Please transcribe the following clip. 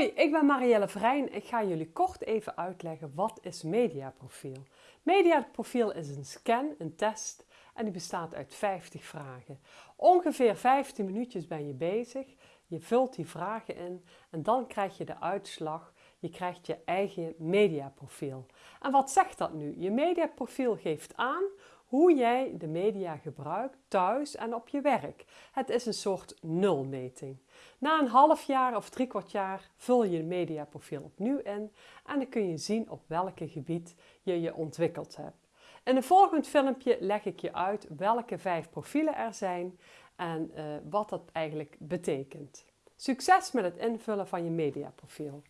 Hoi, ik ben Marielle Vrijn. Ik ga jullie kort even uitleggen wat is mediaprofiel. Mediaprofiel is een scan, een test en die bestaat uit 50 vragen. Ongeveer 15 minuutjes ben je bezig. Je vult die vragen in en dan krijg je de uitslag. Je krijgt je eigen mediaprofiel. En wat zegt dat nu? Je mediaprofiel geeft aan hoe jij de media gebruikt thuis en op je werk. Het is een soort nulmeting. Na een half jaar of drie kwart jaar vul je je mediaprofiel opnieuw in en dan kun je zien op welke gebied je je ontwikkeld hebt. In een volgend filmpje leg ik je uit welke vijf profielen er zijn en uh, wat dat eigenlijk betekent. Succes met het invullen van je mediaprofiel.